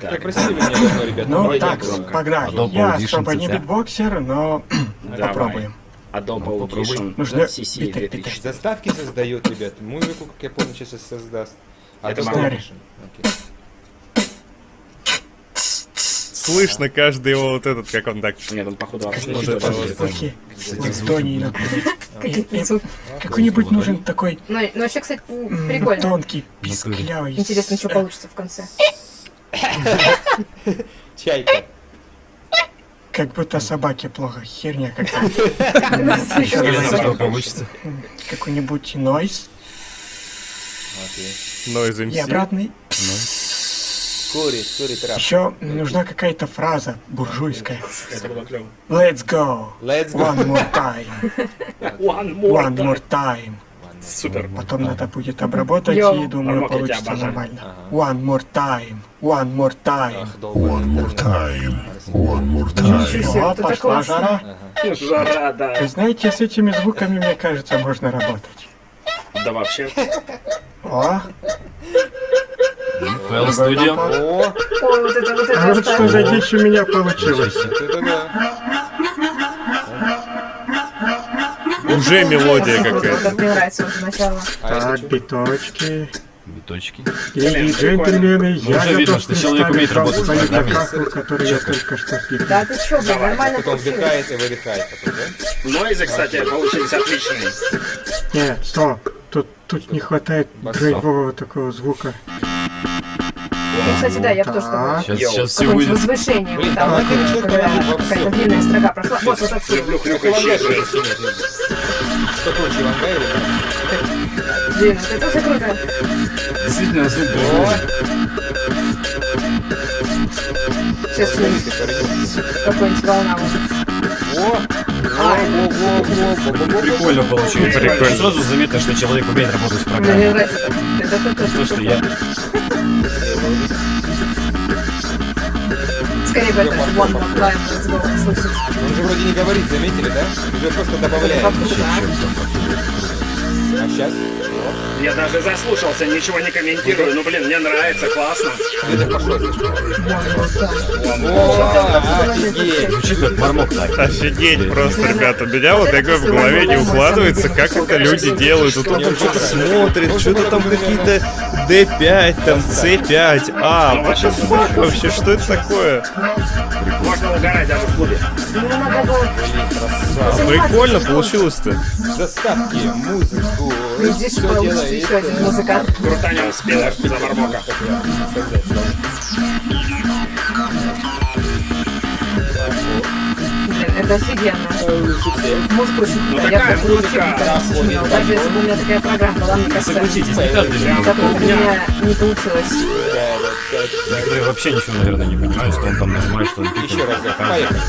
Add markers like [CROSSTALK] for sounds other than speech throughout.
Как-то просили меня давно, ребят. Ну так, погнали. Adobe Я особо не битбоксер, но Давай. попробуем. Adobe Ну. Audition Нужно CC биты, 2000. Заставки создает, ребят. Музыку, как я помню, сейчас создаст. А Это. Audition. Слышно каждый его вот этот, как он так... Нет, он походу вообще [LAUGHS] звуки. Какой-нибудь нужен такой Ну, ну вообще, кстати, прикольно. тонкий, писклявый. Интересно, что получится в конце. [LAUGHS] Чайка. Как будто собаке плохо. Херня какая-то. [LAUGHS] Раз. Какой-нибудь нойз. Noise И обратный. Курит, курит рап. Еще нужна какая-то фраза буржуйская. Это было клево. Let's go. Let's go. One more time. [LAUGHS] One more One more time. Супер. Потом надо будет обработать Йоу. и думаю тебя получится нормально. Ага. One more time. One more time. Ах, долбаный интернет. Ничего себе, О, вот это пошла классно. жара. Жара, да. Вы знаете, с этими звуками, мне кажется, можно работать. Да вообще. О, Fail Studio. О, вот это, вот а это вот что за дичь у меня получилось. это да. Уже мелодия какая-то. это мне нравится уже начало. А Так, биточки. Биточки. И джентльмены, Ну, я уже видно, готов что человек умеет представить вам работать свою которую я только что слепил. Да ты чё, блин, нормально Потом вдыхает и выдыхает потом, да? Нойзы, кстати, получились отличные. Нет, стоп. Тут, тут не хватает драйвового такого звука. Ну, кстати, да, я бы тоже такой. Так, Сейчас, сейчас все выйдет. возвышение. Блин, там какая-то длинная строка прошла. Вот, вот нет. Что или как? Блин, это уже круто. Действительно, звук. Сейчас какой-нибудь волна во. Прикольно получилось. Прикольно. Сразу заметно, что человек умеет работать с Мне программой. нравится это. Это это То, что я... Скорее бы это one more time, let's go, слышать. Он же вроде не говорит, заметили, да? Уже просто добавляет. А сейчас? Я даже заслушался, ничего не комментирую. Ну, блин, мне нравится, классно. Это пошло офигеть. Мармок просто, ребята. У меня вот такое в голове не укладывается, как это люди делают. Вот он там что-то смотрит, что-то там какие-то D5, там C5. А, the fuck вообще, что это такое? Даже в клубе. Ну, было Прикольно получилось-то. Заставки, музыку. Здесь всё получится делает. еще один музыкант. Крутанем спиннер за мармока. Это офигенно. Музыка очень Ну. Я такая бы вообще музыка, да, Даже если бы у меня такая программа была, мне кажется, Согласитесь, не каждый же. у меня не получилось. Некоторые вообще ничего, наверное, не понимают, что он там нажимает, что он Еще раз, поехали.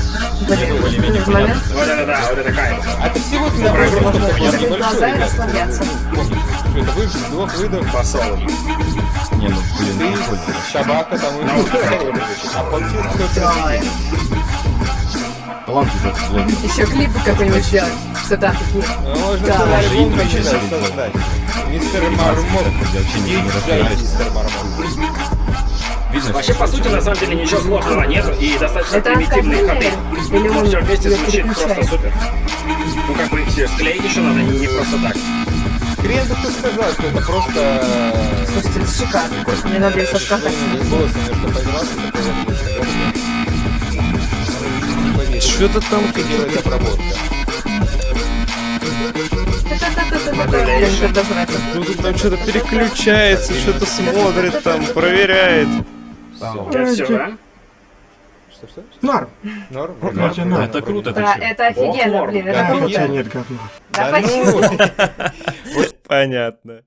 Вот это да, вот это кайф. А ты всего на просто Можно такой закрыть глаза и расслабляться. Это выдох, вдох, выдох. Посол. Не, ну, блин, Ты, прикольно. собака там и А получилось Талант этот злой. Еще клипы какой-нибудь сделать, что там такие. Ну, Можно Да. Даже интро еще создать. Мистер Мармок. Я вообще не- не Диджей разбираюсь. Мистер Мармок. Видно, Вообще, по сути, на самом деле, ничего сложного нет и достаточно Это примитивные ходы. Но он все вместе звучит просто супер. Ну, как бы, все склеить еще надо не, не просто так. Хрен бы кто сказал, что это просто... э, Слушайте, это шикарно. Мне надо еще скакать. Голосом немножко поигрался, такой Что-то там делает обработка. Ну, тут там что-то переключается, что-то смотрит там, проверяет. Это все, да? Что-что? Норм. Норм? Норм. это круто, Да, это офигенно, блин, да, это круто. нет говна. Да ну, почему? [LAUGHS] Понятно.